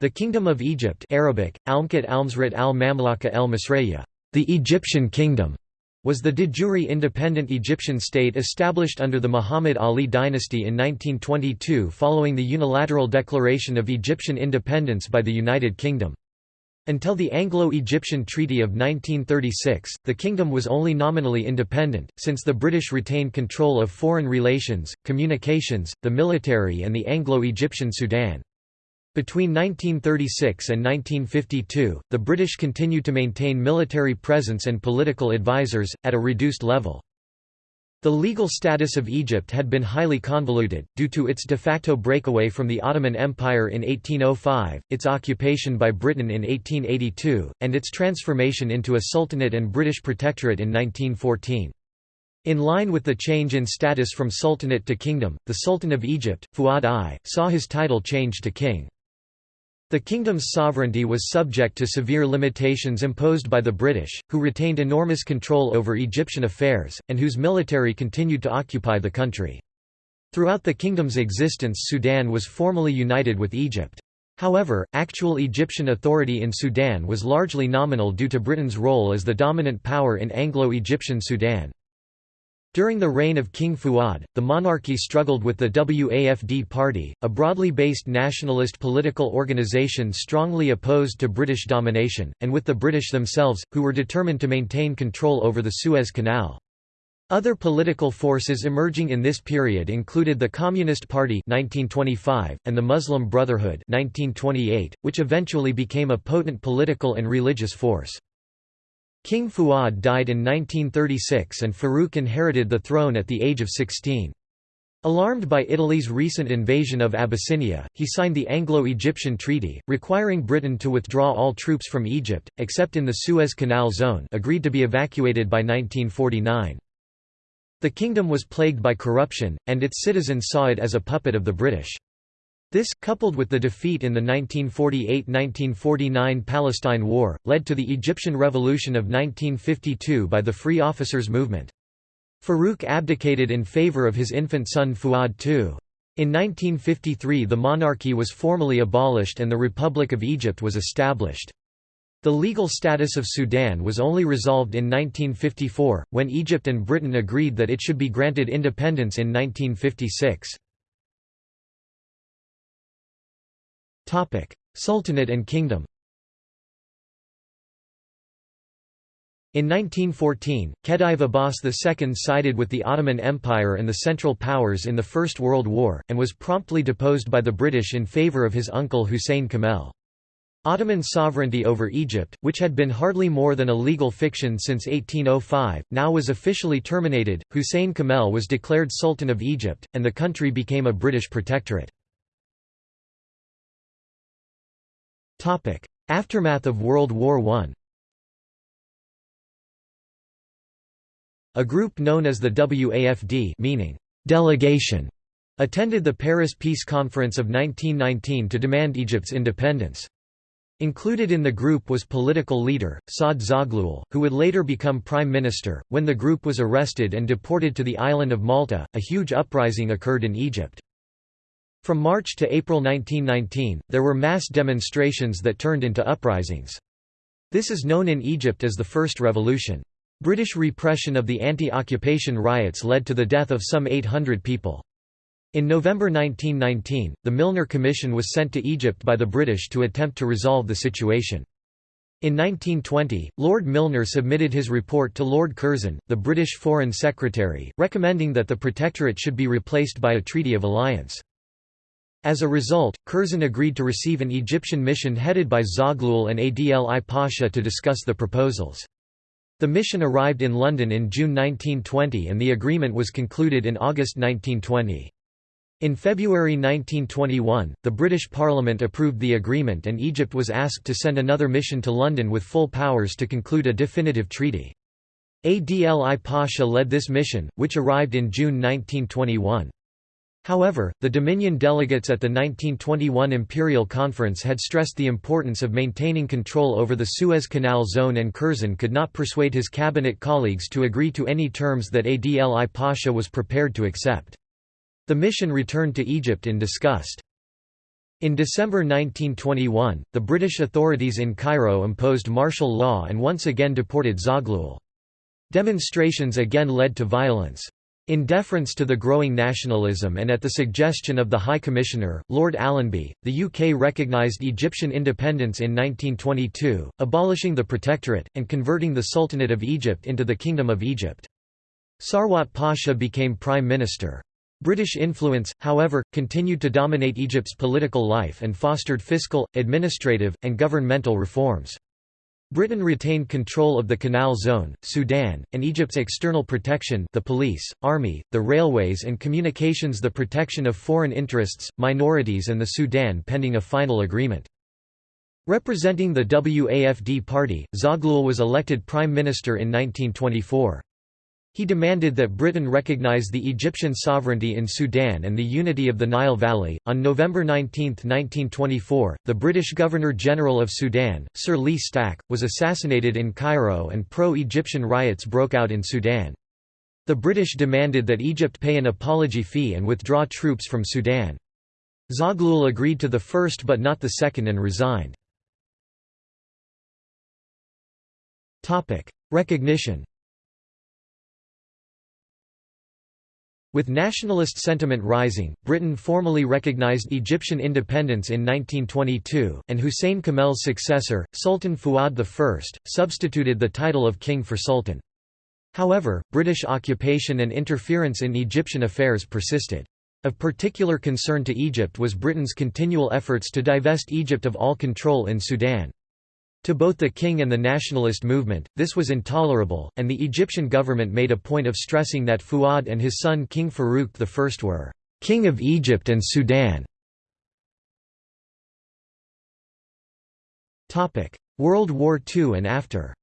The Kingdom of Egypt Arabic, Almkat Almsrat al-Mamlaka el-Misraya, the Egyptian Kingdom, was the de jure independent Egyptian state established under the Muhammad Ali dynasty in 1922 following the unilateral declaration of Egyptian independence by the United Kingdom. Until the Anglo-Egyptian Treaty of 1936, the kingdom was only nominally independent, since the British retained control of foreign relations, communications, the military and the Anglo-Egyptian Sudan. Between 1936 and 1952, the British continued to maintain military presence and political advisors, at a reduced level. The legal status of Egypt had been highly convoluted, due to its de facto breakaway from the Ottoman Empire in 1805, its occupation by Britain in 1882, and its transformation into a sultanate and British protectorate in 1914. In line with the change in status from sultanate to kingdom, the Sultan of Egypt, Fuad I, saw his title changed to king. The kingdom's sovereignty was subject to severe limitations imposed by the British, who retained enormous control over Egyptian affairs, and whose military continued to occupy the country. Throughout the kingdom's existence Sudan was formally united with Egypt. However, actual Egyptian authority in Sudan was largely nominal due to Britain's role as the dominant power in Anglo-Egyptian Sudan. During the reign of King Fuad, the monarchy struggled with the WAFD party, a broadly based nationalist political organisation strongly opposed to British domination, and with the British themselves, who were determined to maintain control over the Suez Canal. Other political forces emerging in this period included the Communist Party 1925, and the Muslim Brotherhood 1928, which eventually became a potent political and religious force. King Fuad died in 1936 and Farouk inherited the throne at the age of 16. Alarmed by Italy's recent invasion of Abyssinia, he signed the Anglo-Egyptian Treaty, requiring Britain to withdraw all troops from Egypt, except in the Suez Canal zone agreed to be evacuated by 1949. The kingdom was plagued by corruption, and its citizens saw it as a puppet of the British. This, coupled with the defeat in the 1948–1949 Palestine War, led to the Egyptian Revolution of 1952 by the Free Officers Movement. Farouk abdicated in favor of his infant son Fuad II. In 1953 the monarchy was formally abolished and the Republic of Egypt was established. The legal status of Sudan was only resolved in 1954, when Egypt and Britain agreed that it should be granted independence in 1956. Sultanate and kingdom In 1914, Khedive Abbas II sided with the Ottoman Empire and the Central Powers in the First World War, and was promptly deposed by the British in favour of his uncle Hussein Kamel. Ottoman sovereignty over Egypt, which had been hardly more than a legal fiction since 1805, now was officially terminated. Hussein Kamel was declared Sultan of Egypt, and the country became a British protectorate. Aftermath of World War I A group known as the WAFD meaning delegation attended the Paris Peace Conference of 1919 to demand Egypt's independence. Included in the group was political leader, Saad Zaghloul, who would later become prime minister. When the group was arrested and deported to the island of Malta, a huge uprising occurred in Egypt. From March to April 1919, there were mass demonstrations that turned into uprisings. This is known in Egypt as the First Revolution. British repression of the anti-occupation riots led to the death of some 800 people. In November 1919, the Milner Commission was sent to Egypt by the British to attempt to resolve the situation. In 1920, Lord Milner submitted his report to Lord Curzon, the British Foreign Secretary, recommending that the Protectorate should be replaced by a Treaty of Alliance. As a result, Curzon agreed to receive an Egyptian mission headed by Zaghloul and Adli Pasha to discuss the proposals. The mission arrived in London in June 1920 and the agreement was concluded in August 1920. In February 1921, the British Parliament approved the agreement and Egypt was asked to send another mission to London with full powers to conclude a definitive treaty. Adli Pasha led this mission, which arrived in June 1921. However, the Dominion delegates at the 1921 Imperial Conference had stressed the importance of maintaining control over the Suez Canal zone and Curzon could not persuade his cabinet colleagues to agree to any terms that Adli Pasha was prepared to accept. The mission returned to Egypt in disgust. In December 1921, the British authorities in Cairo imposed martial law and once again deported Zaghloul. Demonstrations again led to violence. In deference to the growing nationalism and at the suggestion of the High Commissioner, Lord Allenby, the UK recognised Egyptian independence in 1922, abolishing the Protectorate, and converting the Sultanate of Egypt into the Kingdom of Egypt. Sarwat Pasha became Prime Minister. British influence, however, continued to dominate Egypt's political life and fostered fiscal, administrative, and governmental reforms. Britain retained control of the Canal Zone, Sudan, and Egypt's external protection the police, army, the railways and communications the protection of foreign interests, minorities and the Sudan pending a final agreement. Representing the WAFD party, Zaghloul was elected prime minister in 1924. He demanded that Britain recognize the Egyptian sovereignty in Sudan and the unity of the Nile Valley. On November 19, 1924, the British Governor General of Sudan, Sir Lee Stack, was assassinated in Cairo and pro Egyptian riots broke out in Sudan. The British demanded that Egypt pay an apology fee and withdraw troops from Sudan. Zaghloul agreed to the first but not the second and resigned. Recognition With nationalist sentiment rising, Britain formally recognized Egyptian independence in 1922, and Hussein Kamel's successor, Sultan Fuad I, substituted the title of king for sultan. However, British occupation and interference in Egyptian affairs persisted. Of particular concern to Egypt was Britain's continual efforts to divest Egypt of all control in Sudan. To both the king and the nationalist movement, this was intolerable, and the Egyptian government made a point of stressing that Fuad and his son King Farouk I were «king of Egypt and Sudan». World War II and after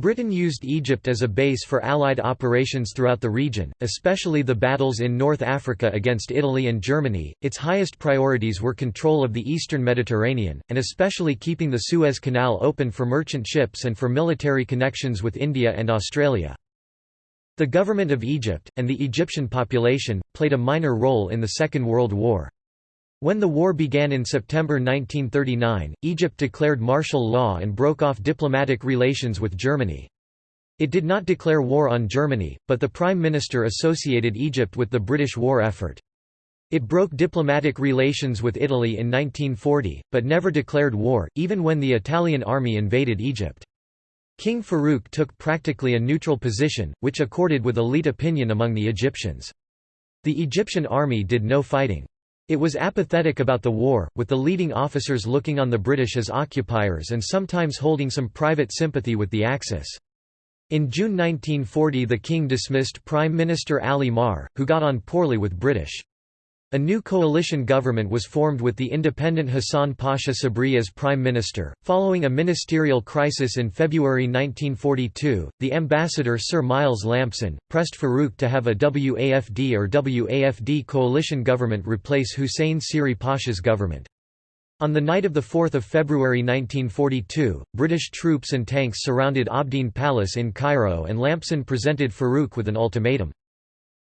Britain used Egypt as a base for Allied operations throughout the region, especially the battles in North Africa against Italy and Germany. Its highest priorities were control of the eastern Mediterranean, and especially keeping the Suez Canal open for merchant ships and for military connections with India and Australia. The government of Egypt, and the Egyptian population, played a minor role in the Second World War. When the war began in September 1939, Egypt declared martial law and broke off diplomatic relations with Germany. It did not declare war on Germany, but the Prime Minister associated Egypt with the British war effort. It broke diplomatic relations with Italy in 1940, but never declared war, even when the Italian army invaded Egypt. King Farouk took practically a neutral position, which accorded with elite opinion among the Egyptians. The Egyptian army did no fighting. It was apathetic about the war, with the leading officers looking on the British as occupiers and sometimes holding some private sympathy with the Axis. In June 1940 the king dismissed Prime Minister Ali Maher, who got on poorly with British. A new coalition government was formed with the independent Hassan Pasha Sabri as prime minister. Following a ministerial crisis in February 1942, the ambassador Sir Miles Lampson pressed Farouk to have a WAFD or WAFD coalition government replace Hussein Sirri Pasha's government. On the night of 4 February 1942, British troops and tanks surrounded Abdeen Palace in Cairo and Lampson presented Farouk with an ultimatum.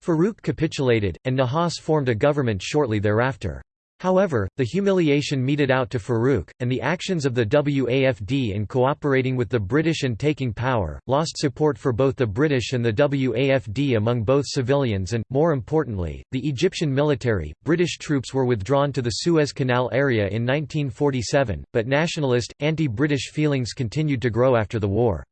Farouk capitulated, and Nahas formed a government shortly thereafter. However, the humiliation meted out to Farouk, and the actions of the WAFD in cooperating with the British and taking power, lost support for both the British and the WAFD among both civilians and, more importantly, the Egyptian military. British troops were withdrawn to the Suez Canal area in 1947, but nationalist, anti-British feelings continued to grow after the war.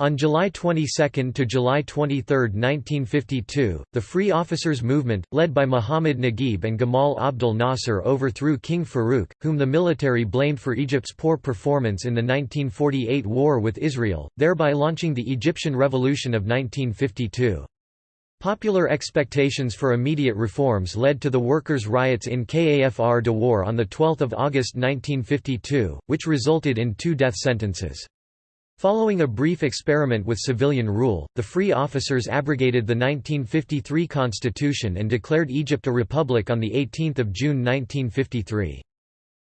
On July 22 to July 23, 1952, the Free Officers Movement, led by Muhammad Naguib and Gamal Abdel Nasser overthrew King Farouk, whom the military blamed for Egypt's poor performance in the 1948 war with Israel, thereby launching the Egyptian Revolution of 1952. Popular expectations for immediate reforms led to the workers' riots in Kafr Dawar on 12 August 1952, which resulted in two death sentences. Following a brief experiment with civilian rule, the Free Officers abrogated the 1953 constitution and declared Egypt a republic on 18 June 1953.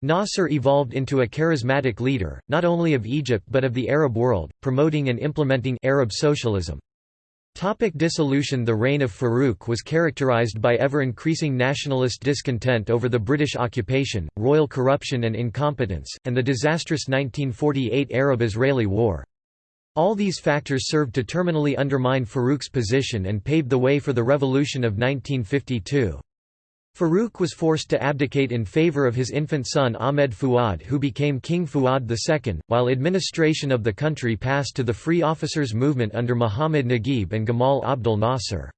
Nasser evolved into a charismatic leader, not only of Egypt but of the Arab world, promoting and implementing Arab socialism. Topic dissolution The reign of Farouk was characterised by ever-increasing nationalist discontent over the British occupation, royal corruption and incompetence, and the disastrous 1948 Arab-Israeli War. All these factors served to terminally undermine Farouk's position and paved the way for the revolution of 1952. Farouk was forced to abdicate in favour of his infant son Ahmed Fuad who became King Fuad II, while administration of the country passed to the Free Officers Movement under Muhammad Naguib and Gamal Abdel Nasser.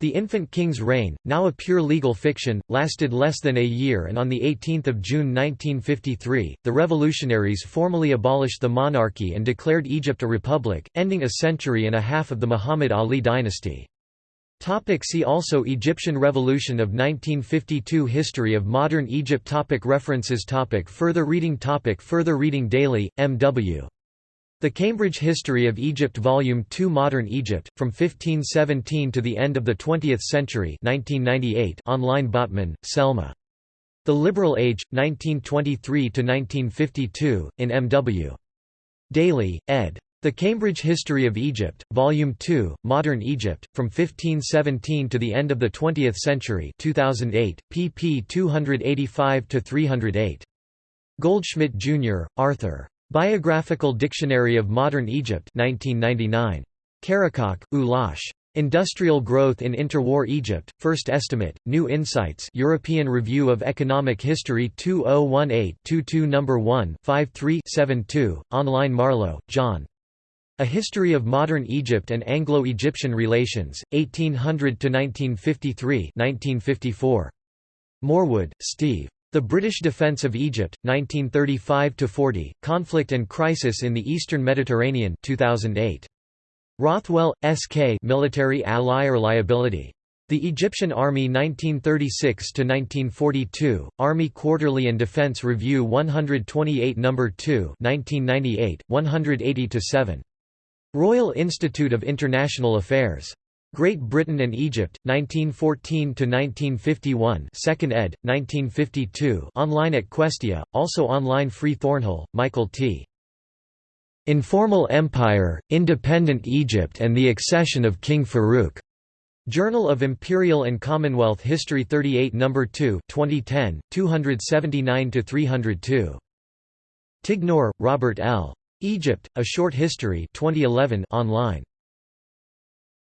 The infant king's reign, now a pure legal fiction, lasted less than a year and on 18 June 1953, the revolutionaries formally abolished the monarchy and declared Egypt a republic, ending a century and a half of the Muhammad Ali dynasty. Topic see also Egyptian Revolution of 1952 History of modern Egypt topic References topic Further reading topic Further reading Daly, M.W. The Cambridge History of Egypt Volume 2 Modern Egypt, From 1517 to the End of the Twentieth Century 1998 online Botman, Selma. The Liberal Age, 1923–1952, in M.W. Daly, ed. The Cambridge History of Egypt, Volume 2, Modern Egypt, From 1517 to the End of the Twentieth Century 2008, pp 285–308. Goldschmidt, Jr., Arthur. Biographical Dictionary of Modern Egypt 1999. Karakoç, Ulaş. Industrial Growth in Interwar Egypt, First Estimate, New Insights European Review of Economic History 2018-22 No. 1 53-72, online Marlowe, John. A History of Modern Egypt and Anglo-Egyptian Relations, 1800–1953 1954. Morewood, Steve. The British Defence of Egypt, 1935–40, Conflict and Crisis in the Eastern Mediterranean 2008. Rothwell, S.K. Military Ally or Liability. The Egyptian Army 1936–1942, Army Quarterly and Defense Review 128 No. 2 1998, 180–7. Royal Institute of International Affairs. Great Britain and Egypt, 1914–1951 2nd ed., 1952 online at Questia, also online Free Thornhill, Michael T. Informal Empire, Independent Egypt and the Accession of King Farouk. Journal of Imperial and Commonwealth History 38 No. 2 2010, 279–302. Tignor, Robert L. Egypt, A Short History 2011 online.